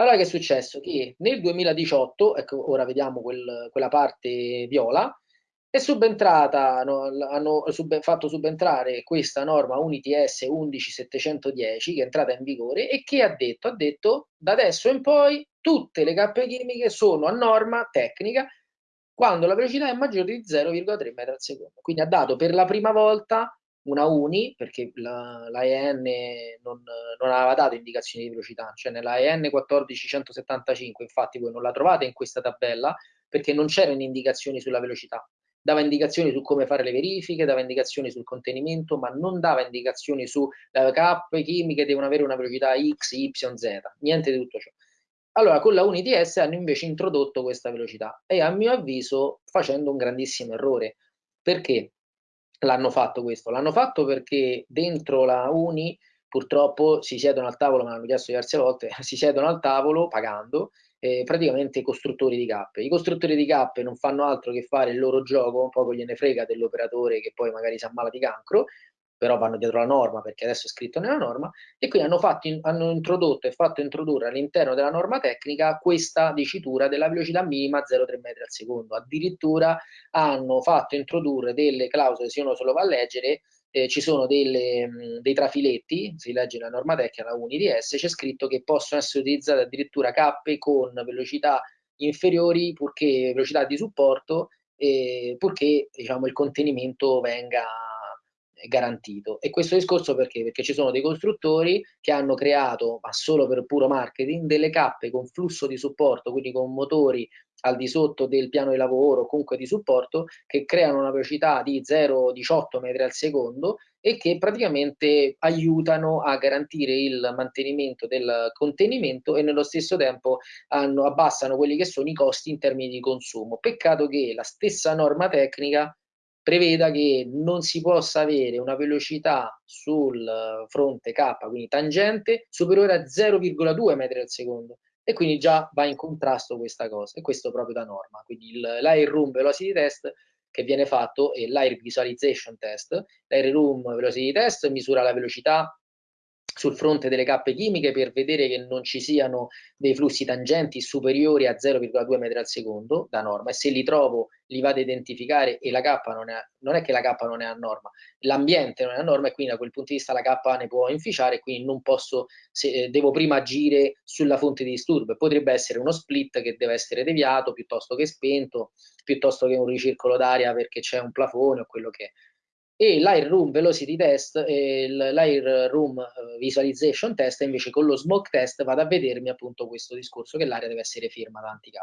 Allora che è successo? Che nel 2018, ecco ora vediamo quel, quella parte viola, è subentrata, no, hanno sub, fatto subentrare questa norma UNITS 11710 che è entrata in vigore e che ha detto, ha detto da adesso in poi tutte le cappe chimiche sono a norma tecnica quando la velocità è maggiore di 0,3 metri al secondo. Quindi ha dato per la prima volta una UNI, perché l'AEN non, non, aveva dato indicazioni di velocità, cioè nell'AEN 14175, infatti voi non la trovate in questa tabella, perché non c'erano indicazioni sulla velocità. Dava indicazioni su come fare le verifiche, dava indicazioni sul contenimento, ma non dava indicazioni su le cappe chimiche devono avere una velocità X, Y, Z, niente di tutto ciò. Allora, con la UNITS hanno invece introdotto questa velocità e a mio avviso facendo un grandissimo errore. Perché? L'hanno fatto questo? L'hanno fatto perché dentro la Uni purtroppo si siedono al tavolo, me l'hanno chiesto diverse volte, si siedono al tavolo pagando eh, praticamente i costruttori di cappe. I costruttori di cappe non fanno altro che fare il loro gioco, poco gliene frega dell'operatore che poi magari si ammala di cancro, però vanno dietro la norma perché adesso è scritto nella norma, e quindi hanno, fatto, hanno introdotto e fatto introdurre all'interno della norma tecnica questa dicitura della velocità minima 0,3 metri al secondo. Addirittura hanno fatto introdurre delle clausole, se uno se lo va a leggere, eh, ci sono delle, mh, dei trafiletti, si legge nella norma tecnica, la UNIDS, c'è scritto che possono essere utilizzate addirittura cappe con velocità inferiori, purché velocità di supporto, eh, purché diciamo, il contenimento venga garantito. E questo discorso perché? Perché ci sono dei costruttori che hanno creato, ma solo per puro marketing, delle cappe con flusso di supporto, quindi con motori al di sotto del piano di lavoro, comunque di supporto, che creano una velocità di 0,18 metri al secondo e che praticamente aiutano a garantire il mantenimento del contenimento e nello stesso tempo hanno, abbassano quelli che sono i costi in termini di consumo. Peccato che la stessa norma tecnica preveda che non si possa avere una velocità sul fronte K, quindi tangente, superiore a 0,2 metri al secondo e quindi già va in contrasto questa cosa e questo proprio da norma. Quindi l'Air Room Velocity Test che viene fatto è l'Air Visualization Test. L'Air Room Velocity Test misura la velocità sul fronte delle cappe chimiche per vedere che non ci siano dei flussi tangenti superiori a 0,2 metri al secondo da norma e se li trovo li vado a identificare e la K non è, non è che la K non è a norma, l'ambiente non è a norma e quindi da quel punto di vista la K ne può inficiare quindi non posso, se, eh, devo prima agire sulla fonte di disturbo. Potrebbe essere uno split che deve essere deviato piuttosto che spento, piuttosto che un ricircolo d'aria perché c'è un plafone o quello che è e l'Air Room Velocity Test e l'Air Room eh, Visualization Test invece con lo Smoke Test vado a vedermi appunto questo discorso che l'aria deve essere ferma da anti-K.